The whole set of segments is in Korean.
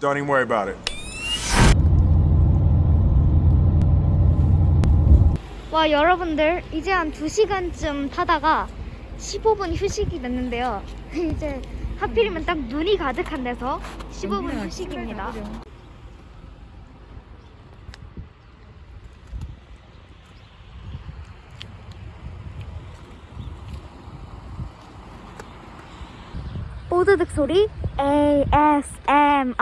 Don't even worry about it. 와 여러분들 이제 한 2시간쯤 타다가 15분 휴식이 됐는데요. 이제 하필이면 딱 눈이 가득한 데서 15분 휴식입니다 뽀드득 소리 ASMR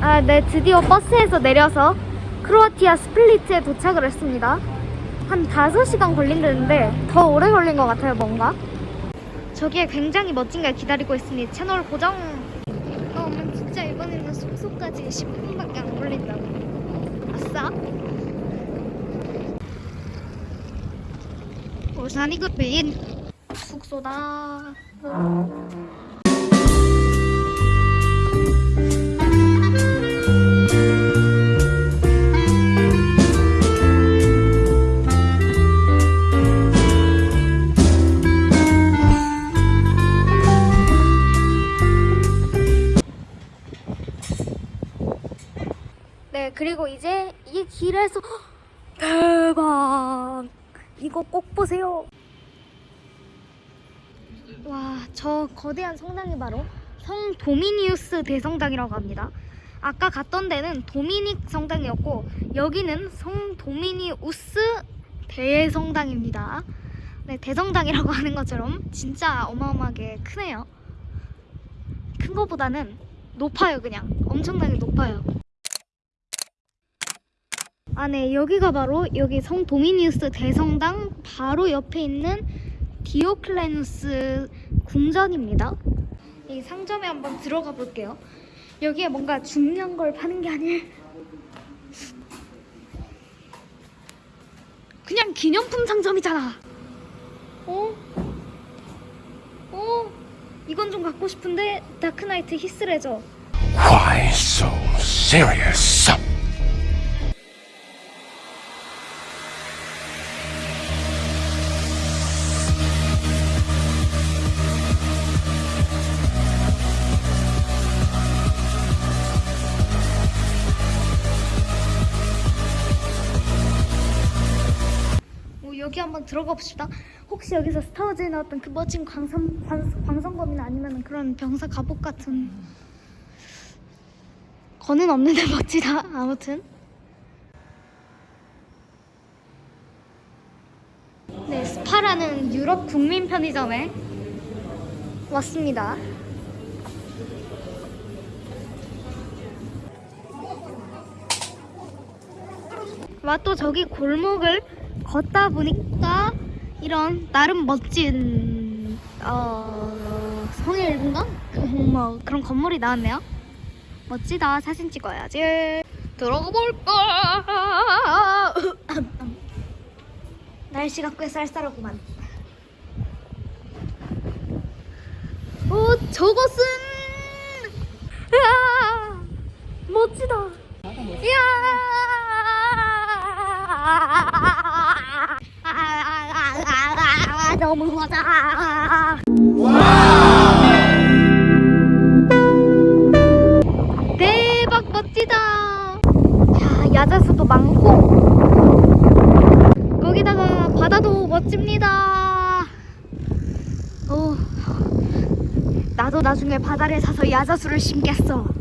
아, 네, 드디어 버스에서 내려서 크로아티아 스플리트에 도착을 했습니다. 한 5시간 걸린 다는데 더 오래 걸린 것 같아요, 뭔가. 저기에 굉장히 멋진 게 기다리고 있으니 채널 고정. 어, 엄마 진짜 이번에는 숙소까지 10분밖에 안 걸린다고. 아싸. 오산이 굿빈 숙소다. 그리고 이제 이 길에서 대박! 이거 꼭 보세요. 와, 저 거대한 성당이 바로 성 도미니우스 대성당이라고 합니다. 아까 갔던 데는 도미닉 성당이었고 여기는 성 도미니우스 대성당입니다. 네, 대성당이라고 하는 것처럼 진짜 어마어마하게 크네요. 큰 거보다는 높아요, 그냥. 엄청나게 높아요. 아, 네. 여기가 바로 여기 성 도미니우스 대성당 바로 옆에 있는 디오클레누스 궁전입니다. 이 상점에 한번 들어가 볼게요. 여기에 뭔가 중요한 걸 파는 게 아닐. 그냥 기념품 상점이잖아. 어? 어? 이건 좀 갖고 싶은데 다크나이트 히스레저. Why so serious? 들어가 봅시다. 혹시 여기서 스타워즈에 나왔던 그 멋진 광선, 광, 광선 검이나 아니면 그런 병사 갑옷 같은 거는 없는데 멋지다. 아무튼. 네, 스파라는 유럽 국민 편의점에 왔습니다. 와 또 저기 골목을 걷다 보니 까 이런 나름 멋진 어 성의 일군가 뭐 그런 건물이 나왔네요. 멋지다 사진 찍어야지. 들어가 볼까? 날씨가 꽤 쌀쌀하구만. 오 저것은 으아 멋지다. 이야 너무 멋져. 대박 멋지다. 야 야자수도 많고 거기다가 바다도 멋집니다. 오, 나도 나중에 바다를 사서 야자수를 심겠어.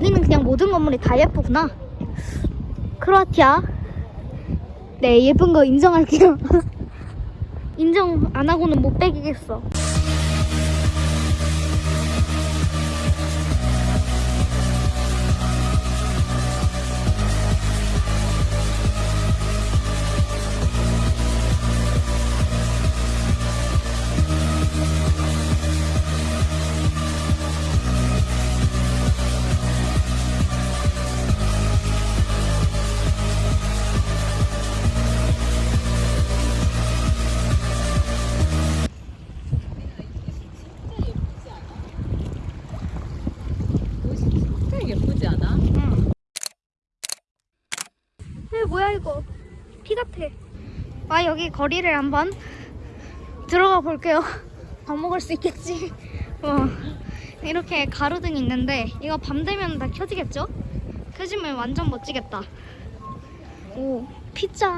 여기는 그냥 모든 건물이 다 예쁘구나. 크로아티아. 네 예쁜 거 인정할게요. 인정 안 하고는 못 빼기겠어 뭐야 이거 피 같아 아 여기 거리를 한번 들어가 볼게요 밥 먹을 수 있겠지 어. 이렇게 가로등이 있는데 이거 밤 되면 다 켜지겠죠? 켜지면 완전 멋지겠다 오 피자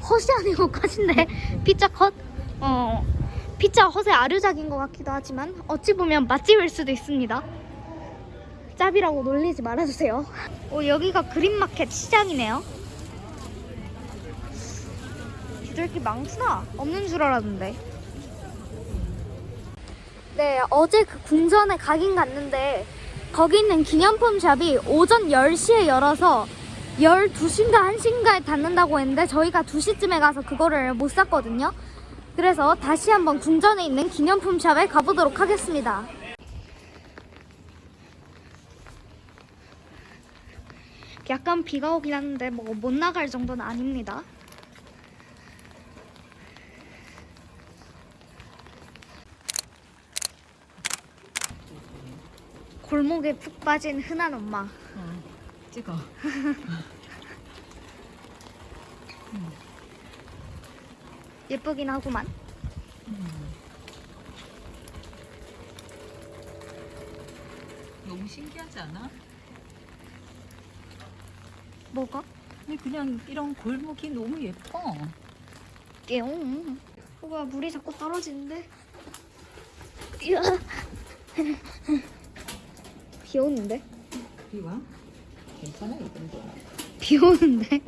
헛이 아니고 컷인데 피자 컷? 어 피자 헛의 아류작인 것 같기도 하지만 어찌 보면 맛집일 수도 있습니다 짭이라고 놀리지 말아주세요 오 여기가 그린마켓 시장이네요 이렇게 많구나 없는 줄 알았는데 네 어제 그 궁전에 가긴 갔는데 거기 있는 기념품 샵이 오전 10시에 열어서 12시인가 1시인가에 닫는다고 했는데 저희가 2시쯤에 가서 그거를 못 샀거든요. 그래서 다시 한번 궁전에 있는 기념품 샵에 가보도록 하겠습니다. 약간 비가 오긴 하는데 뭐 못 나갈 정도는 아닙니다. 골목에 푹 빠진 흔한 엄마. 찍어. 예쁘긴 하구만. 너무 신기하지 않아? 뭐가? 근데 그냥 이런 골목이 너무 예뻐. 띠용. 오가 물이 자꾸 떨어지는데. 이야. 비 오는데? 비 와? 괜찮아 이 정도. 비 오는데?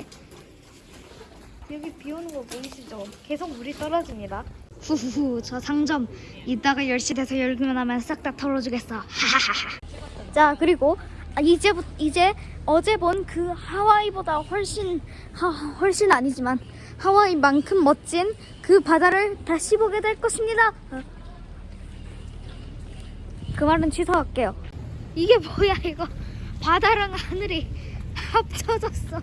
여기 비 오는 거 보이시죠? 계속 물이 떨어집니다. 후후후 저 상점 이따가 10시 돼서 열기만 하면 싹 다 털어주겠어. 하하하하. 자 그리고 아, 이제 이제 어제 본 그 하와이보다 훨씬 하, 훨씬 아니지만 하와이만큼 멋진 그 바다를 다시 보게 될 것입니다. 어. 그 말은 취소할게요. 이게 뭐야 이거 바다랑 하늘이 합쳐졌어.